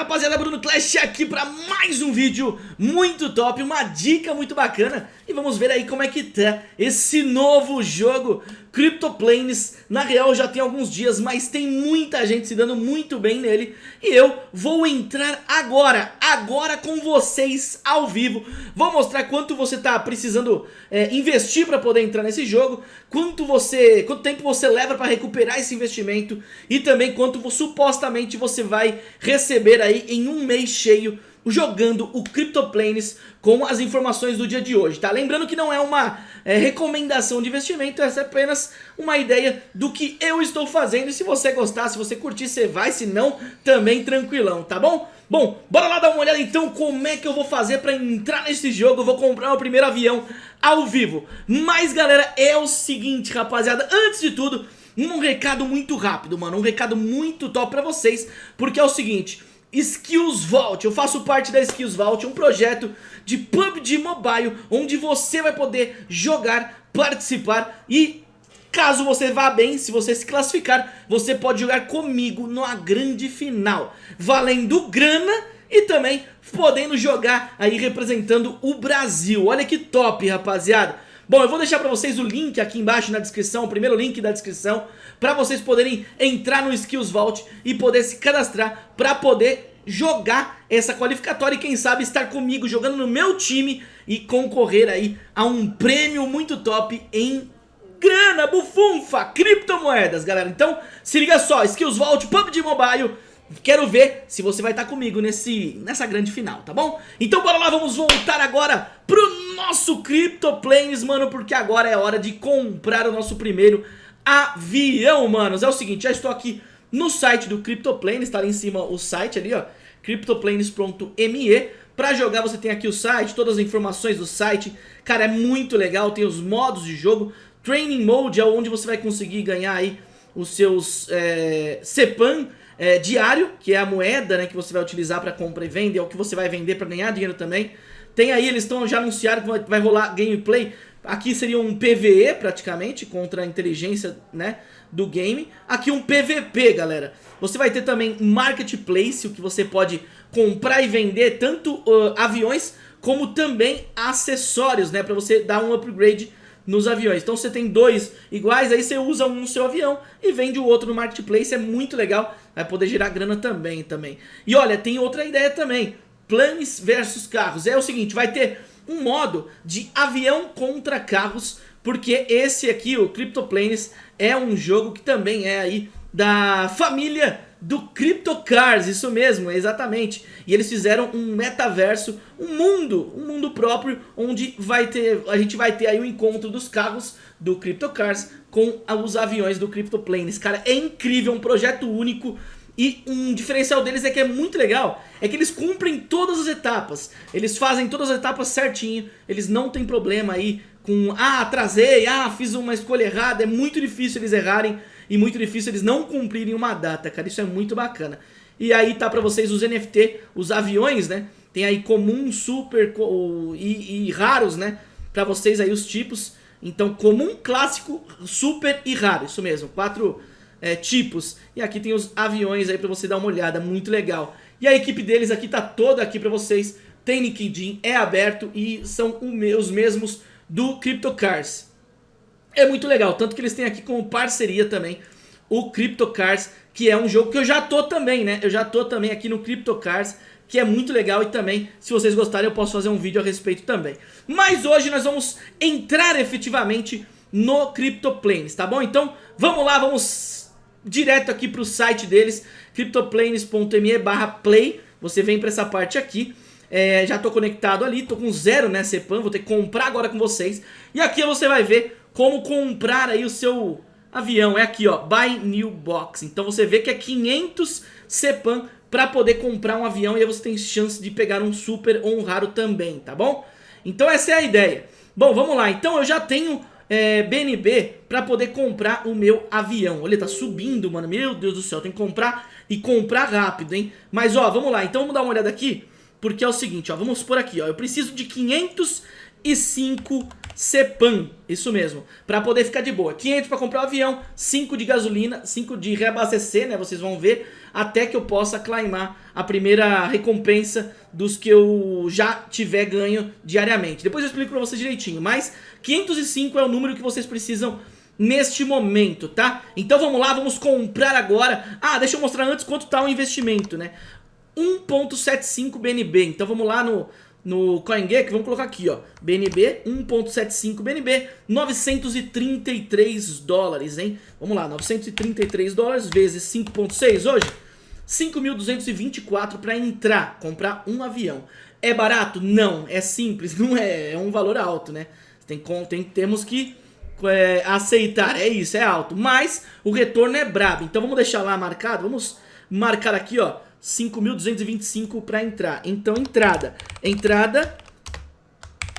rapaziada, Bruno Clash aqui para mais um vídeo muito top, uma dica muito bacana. E vamos ver aí como é que tá esse novo jogo CryptoPlanes Na real já tem alguns dias, mas tem muita gente se dando muito bem nele. E eu vou entrar agora, agora com vocês ao vivo. Vou mostrar quanto você tá precisando é, investir para poder entrar nesse jogo Quanto você, quanto tempo você leva para recuperar esse investimento E também quanto supostamente você vai receber aí em um mês cheio jogando o CryptoPlanes com as informações do dia de hoje, tá? Lembrando que não é uma é, recomendação de investimento, essa é apenas uma ideia do que eu estou fazendo e se você gostar, se você curtir, você vai, se não, também tranquilão, tá bom? Bom, bora lá dar uma olhada então como é que eu vou fazer pra entrar nesse jogo, eu vou comprar o primeiro avião ao vivo. Mas galera, é o seguinte rapaziada, antes de tudo, um recado muito rápido, mano, um recado muito top pra vocês, porque é o seguinte... Skills Vault, eu faço parte da Skills Vault, um projeto de PUBG Mobile, onde você vai poder jogar, participar e caso você vá bem, se você se classificar, você pode jogar comigo numa grande final, valendo grana e também podendo jogar aí representando o Brasil. Olha que top, rapaziada. Bom, eu vou deixar pra vocês o link aqui embaixo na descrição, o primeiro link da descrição, pra vocês poderem entrar no Skills Vault e poder se cadastrar pra poder jogar essa qualificatória e quem sabe estar comigo jogando no meu time e concorrer aí a um prêmio muito top em grana, bufunfa, criptomoedas, galera. Então, se liga só, Skills Vault, PUBG Mobile, Quero ver se você vai estar comigo nesse, nessa grande final, tá bom? Então bora lá, vamos voltar agora pro nosso CryptoPlanes, mano, porque agora é hora de comprar o nosso primeiro avião, manos. É o seguinte, já estou aqui no site do CryptoPlanes, tá ali em cima o site ali, ó, cryptoplanes.me. Pra jogar você tem aqui o site, todas as informações do site, cara, é muito legal, tem os modos de jogo, Training Mode é onde você vai conseguir ganhar aí os seus é, é, diário, que é a moeda né, que você vai utilizar para compra e venda, é o que você vai vender para ganhar dinheiro também. Tem aí, eles estão já anunciaram que vai, vai rolar gameplay. Aqui seria um PVE praticamente, contra a inteligência né, do game. Aqui um PVP, galera. Você vai ter também Marketplace, o que você pode comprar e vender tanto uh, aviões como também acessórios, né, para você dar um upgrade nos aviões. Então você tem dois iguais, aí você usa um no seu avião e vende o outro no marketplace, é muito legal, vai poder gerar grana também, também. E olha, tem outra ideia também, planes versus carros. É o seguinte, vai ter um modo de avião contra carros, porque esse aqui, o CryptoPlanes, é um jogo que também é aí da família do CryptoCars, isso mesmo, exatamente. E eles fizeram um metaverso, um mundo, um mundo próprio, onde vai ter, a gente vai ter aí o um encontro dos carros do CryptoCars com os aviões do CryptoPlanes. Cara, é incrível, um projeto único. E um diferencial deles é que é muito legal, é que eles cumprem todas as etapas, eles fazem todas as etapas certinho, eles não tem problema aí com, ah, atrasei, ah, fiz uma escolha errada, é muito difícil eles errarem, e muito difícil eles não cumprirem uma data, cara. Isso é muito bacana. E aí tá pra vocês os NFT, os aviões, né? Tem aí comum, super e, e raros, né? Pra vocês aí os tipos. Então comum, clássico, super e raro. Isso mesmo, quatro é, tipos. E aqui tem os aviões aí pra você dar uma olhada, muito legal. E a equipe deles aqui tá toda aqui pra vocês. Tem LinkedIn, é aberto e são os mesmos do CryptoCars. É muito legal, tanto que eles têm aqui como parceria também o CryptoCars, que é um jogo que eu já tô também, né? Eu já tô também aqui no CryptoCars, que é muito legal e também, se vocês gostarem, eu posso fazer um vídeo a respeito também. Mas hoje nós vamos entrar efetivamente no CryptoPlanes, tá bom? Então, vamos lá, vamos direto aqui pro site deles, cryptoplanes.me play, você vem pra essa parte aqui, é, já tô conectado ali, tô com zero, né, CEPAM, vou ter que comprar agora com vocês, e aqui você vai ver como comprar aí o seu avião. É aqui, ó, Buy New Box. Então você vê que é 500 CEPAM para poder comprar um avião e aí você tem chance de pegar um super ou um raro também, tá bom? Então essa é a ideia. Bom, vamos lá. Então eu já tenho é, BNB para poder comprar o meu avião. Olha, tá subindo, mano. Meu Deus do céu, tem que comprar e comprar rápido, hein? Mas ó, vamos lá. Então vamos dar uma olhada aqui. porque é o seguinte, ó, vamos por aqui, ó, eu preciso de 505 CEPAM, isso mesmo, pra poder ficar de boa. 500 pra comprar o avião, 5 de gasolina, 5 de reabastecer, né, vocês vão ver, até que eu possa claimar a primeira recompensa dos que eu já tiver ganho diariamente. Depois eu explico pra vocês direitinho, mas 505 é o número que vocês precisam neste momento, tá? Então vamos lá, vamos comprar agora. Ah, deixa eu mostrar antes quanto tá o investimento, né? 1.75 BNB, então vamos lá no, no CoinGecko, vamos colocar aqui, ó, BNB, 1.75 BNB, 933 dólares, hein? Vamos lá, 933 dólares vezes 5.6 hoje, 5.224 para entrar, comprar um avião. É barato? Não, é simples, não é, é um valor alto, né? Tem, tem, temos que é, aceitar, é isso, é alto, mas o retorno é brabo, então vamos deixar lá marcado, vamos marcar aqui, ó, 5.225 para entrar. Então, entrada. Entrada,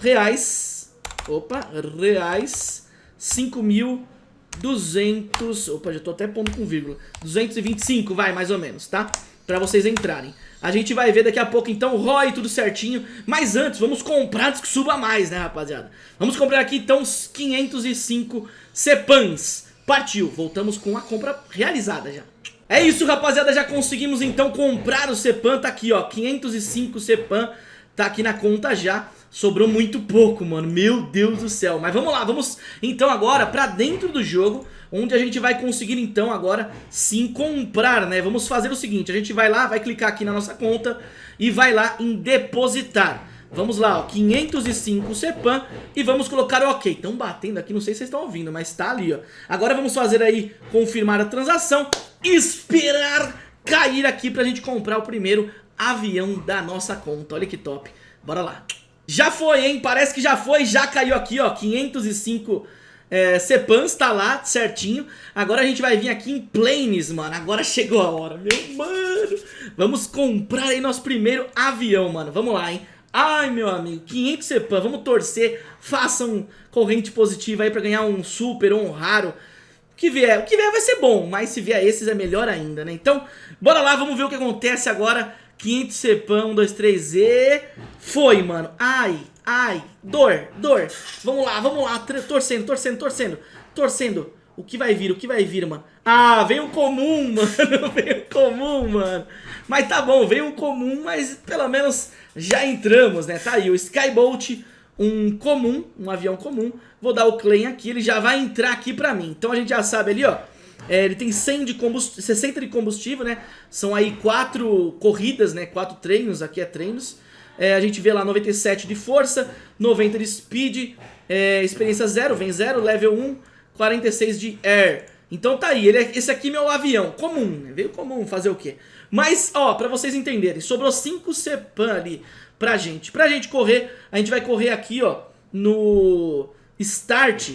reais, opa, reais, 5.200, opa, já tô até pondo com vírgula, 225, vai, mais ou menos, tá? Para vocês entrarem. A gente vai ver daqui a pouco, então, ROI, tudo certinho. Mas antes, vamos comprar antes que suba mais, né, rapaziada? Vamos comprar aqui, então, os 505 CEPANs. Partiu, voltamos com a compra realizada já. É isso, rapaziada, já conseguimos então comprar o Cepan, tá aqui, ó, 505 Cepan, tá aqui na conta já. Sobrou muito pouco, mano, meu Deus do céu. Mas vamos lá, vamos então agora pra dentro do jogo, onde a gente vai conseguir então agora sim comprar, né? Vamos fazer o seguinte, a gente vai lá, vai clicar aqui na nossa conta e vai lá em depositar. Vamos lá, ó, 505 CEPAM e vamos colocar o OK. Estão batendo aqui, não sei se vocês estão ouvindo, mas tá ali, ó. Agora vamos fazer aí, confirmar a transação esperar cair aqui pra gente comprar o primeiro avião da nossa conta. Olha que top. Bora lá. Já foi, hein? Parece que já foi, já caiu aqui, ó, 505 é, Cepans, tá lá, certinho. Agora a gente vai vir aqui em Planes, mano. Agora chegou a hora, meu mano. Vamos comprar aí nosso primeiro avião, mano. Vamos lá, hein? Ai, meu amigo, 500 Cepan, vamos torcer. Façam corrente positiva aí pra ganhar um super ou um raro. O que vier, o que vier vai ser bom, mas se vier esses é melhor ainda, né? Então, bora lá, vamos ver o que acontece agora. 500 cepão, 1, 2, 3 e... Foi, mano. Ai, ai, dor, dor. Vamos lá, vamos lá, torcendo, torcendo, torcendo, torcendo. O que vai vir, o que vai vir, mano? Ah, veio um comum, mano, veio um comum, mano. Mas tá bom, veio um comum, mas pelo menos já entramos, né? Tá aí, o Skybolt um comum, um avião comum. Vou dar o claim aqui, ele já vai entrar aqui pra mim. Então a gente já sabe ali, ó. É, ele tem 100 de combustível, 60 de combustível, né? São aí quatro corridas, né? Quatro treinos, aqui é treinos. É, a gente vê lá 97 de força, 90 de speed, é, experiência 0, vem 0, level 1, 46 de air. Então tá aí, ele é, esse aqui é meu avião, comum, né? Veio comum, fazer o quê? Mas, ó, pra vocês entenderem, sobrou 5 Cepan ali pra gente. Pra gente correr, a gente vai correr aqui, ó, no Start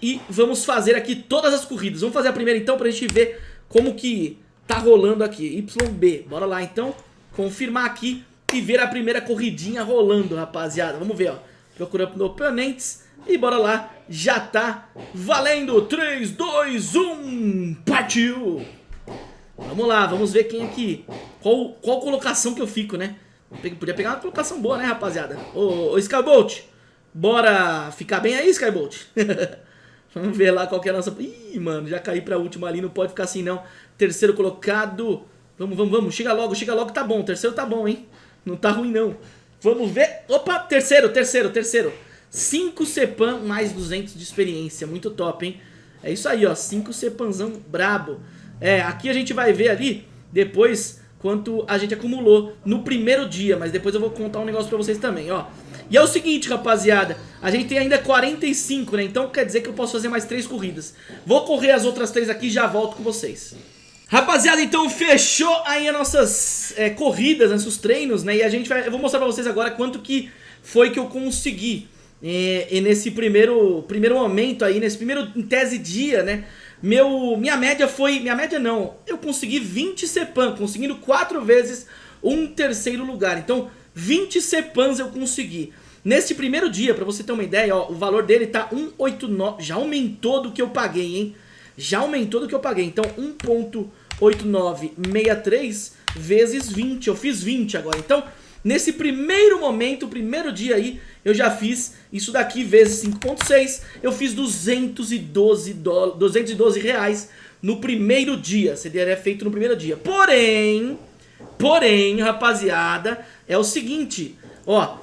e vamos fazer aqui todas as corridas. Vamos fazer a primeira então pra gente ver como que tá rolando aqui. YB, bora lá então, confirmar aqui e ver a primeira corridinha rolando, rapaziada. Vamos ver, ó, procurando oponentes e bora lá, já tá valendo. 3, 2, 1, partiu! Vamos lá, vamos ver quem aqui, qual, qual colocação que eu fico, né? Podia pegar uma colocação boa, né, rapaziada? Ô, ô Skybolt, bora ficar bem aí, Skybolt? Vamos ver lá qual que é a nossa... Ih, mano, já caí pra última ali, não pode ficar assim não. Terceiro colocado. Vamos, vamos, vamos. Chega logo, chega logo, tá bom. Terceiro tá bom, hein? Não tá ruim, não. Vamos ver. Opa, terceiro, terceiro, terceiro. 5 Cepan mais 200 de experiência. Muito top, hein? É isso aí, ó. 5 Cepanzão brabo. É, aqui a gente vai ver ali, depois quanto a gente acumulou no primeiro dia, mas depois eu vou contar um negócio pra vocês também, ó. E é o seguinte, rapaziada, a gente tem ainda 45, né? Então quer dizer que eu posso fazer mais 3 corridas. Vou correr as outras 3 aqui e já volto com vocês. Rapaziada, então fechou aí as nossas é, corridas, nossos treinos, né? E a gente vai... Eu vou mostrar pra vocês agora quanto que foi que eu consegui. É, nesse primeiro, primeiro momento aí, nesse primeiro, em tese, dia, né? Meu, minha média foi... Minha média não. Eu consegui 20 CEPAM, conseguindo 4 vezes um terceiro lugar. Então, 20 CEPANs eu consegui. Neste primeiro dia, pra você ter uma ideia, ó, o valor dele tá 189. Já aumentou do que eu paguei, hein? Já aumentou do que eu paguei. Então, 1.8963 vezes 20. Eu fiz 20 agora. Então, nesse primeiro momento, primeiro dia aí, eu já fiz isso daqui vezes 5.6, eu fiz 212, do, 212 reais no primeiro dia, seria feito no primeiro dia. Porém, porém, rapaziada, é o seguinte, ó,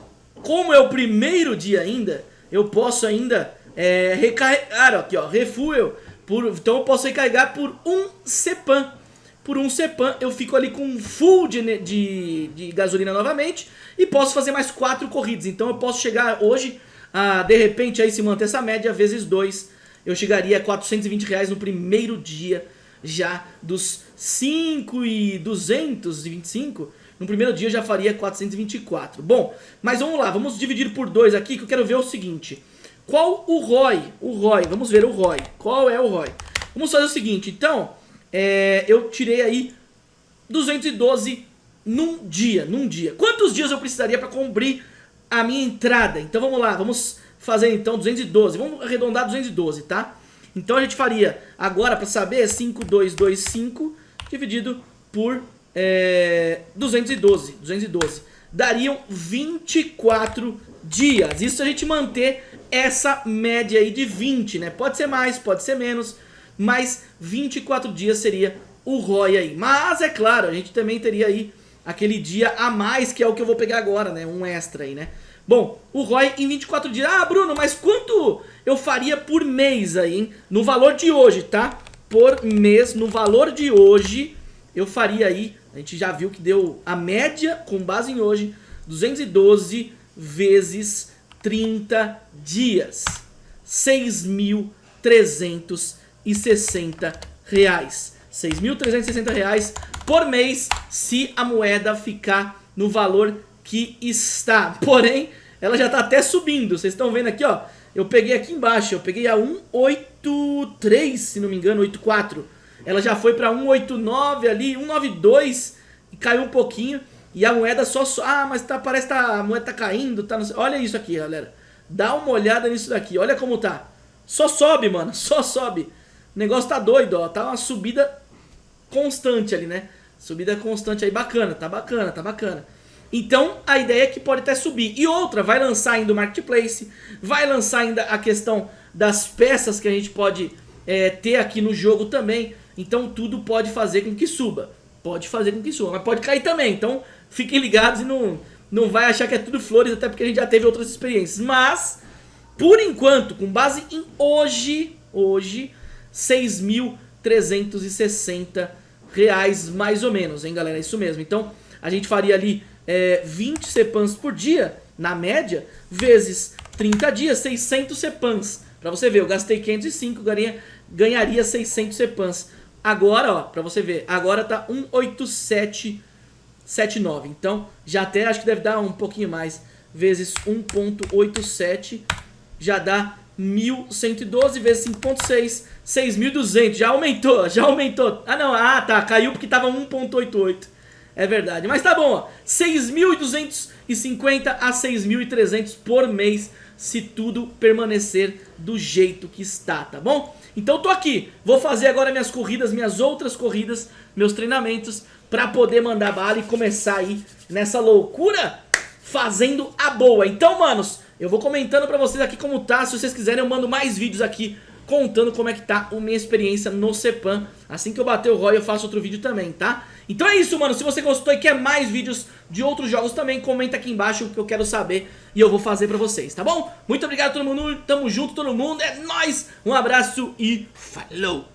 como é o primeiro dia ainda, eu posso ainda é, recarregar, aqui ó, refuel, por, então eu posso recarregar por um CEPAM. Por um CEPAM eu fico ali com full de, de, de gasolina novamente e posso fazer mais quatro corridas. Então eu posso chegar hoje, a, de repente aí se manter essa média, vezes dois, eu chegaria a 420 reais no primeiro dia já dos 5 e 225 no primeiro dia eu já faria 424. Bom, mas vamos lá, vamos dividir por dois aqui que eu quero ver o seguinte. Qual o ROI? O ROI, vamos ver o ROI. Qual é o ROI? Vamos fazer o seguinte, então, é, eu tirei aí 212 num dia, num dia. Quantos dias eu precisaria para cumprir a minha entrada? Então vamos lá, vamos fazer então 212, vamos arredondar 212, tá? Então a gente faria, agora para saber, 5225 dividido por é, 212, 212. Dariam 24 dias. Isso a gente manter essa média aí de 20, né? Pode ser mais, pode ser menos, mas 24 dias seria o ROI aí. Mas é claro, a gente também teria aí aquele dia a mais, que é o que eu vou pegar agora, né? Um extra aí, né? Bom, o ROI em 24 dias. Ah, Bruno, mas quanto eu faria por mês aí, hein? No valor de hoje, tá? Por mês, no valor de hoje, eu faria aí, a gente já viu que deu a média, com base em hoje, 212 vezes 30 dias. 6.360 reais. 6.360 reais por mês se a moeda ficar no valor que está. Porém, ela já está até subindo. Vocês estão vendo aqui, ó. Eu peguei aqui embaixo, eu peguei a 183, se não me engano, 84. Ela já foi para 189 ali, 192 e caiu um pouquinho. E a moeda só... Ah, mas tá, parece que tá, a moeda tá caindo, tá... Olha isso aqui, galera. Dá uma olhada nisso daqui, olha como tá. Só sobe, mano, só sobe. O negócio tá doido, ó. Tá uma subida constante ali, né? Subida constante aí, bacana, tá bacana, tá bacana. Então, a ideia é que pode até subir. E outra, vai lançar ainda o Marketplace, vai lançar ainda a questão das peças que a gente pode é, ter aqui no jogo também. Então, tudo pode fazer com que suba. Pode fazer com que suba, mas pode cair também. Então, fiquem ligados e não, não vai achar que é tudo flores, até porque a gente já teve outras experiências. Mas, por enquanto, com base em hoje, hoje, 6.360 reais mais ou menos, hein, galera? É isso mesmo. Então, a gente faria ali é, 20 CEPANs por dia, na média, vezes 30 dias, 600 CEPANs. Pra você ver, eu gastei 505, ganharia, ganharia 600 CEPANs. Agora, ó, pra você ver, agora tá 18779. Então, já até acho que deve dar um pouquinho mais. Vezes 1.87, já dá 1.112 vezes 5.6, 6.200. Já aumentou, já aumentou. Ah, não, ah, tá, caiu porque tava 1.88. É verdade, mas tá bom, ó. 6.250 a 6.300 por mês, se tudo permanecer do jeito que está, tá bom? Então tô aqui, vou fazer agora minhas corridas, minhas outras corridas, meus treinamentos, pra poder mandar bala e começar aí nessa loucura fazendo a boa. Então, manos, eu vou comentando pra vocês aqui como tá, se vocês quiserem eu mando mais vídeos aqui contando como é que tá a minha experiência no Cepan. Assim que eu bater o ROI eu faço outro vídeo também, tá? Então é isso, mano. Se você gostou e quer mais vídeos de outros jogos também, comenta aqui embaixo que eu quero saber e eu vou fazer pra vocês, tá bom? Muito obrigado todo mundo, tamo junto todo mundo, é nóis! Um abraço e falou!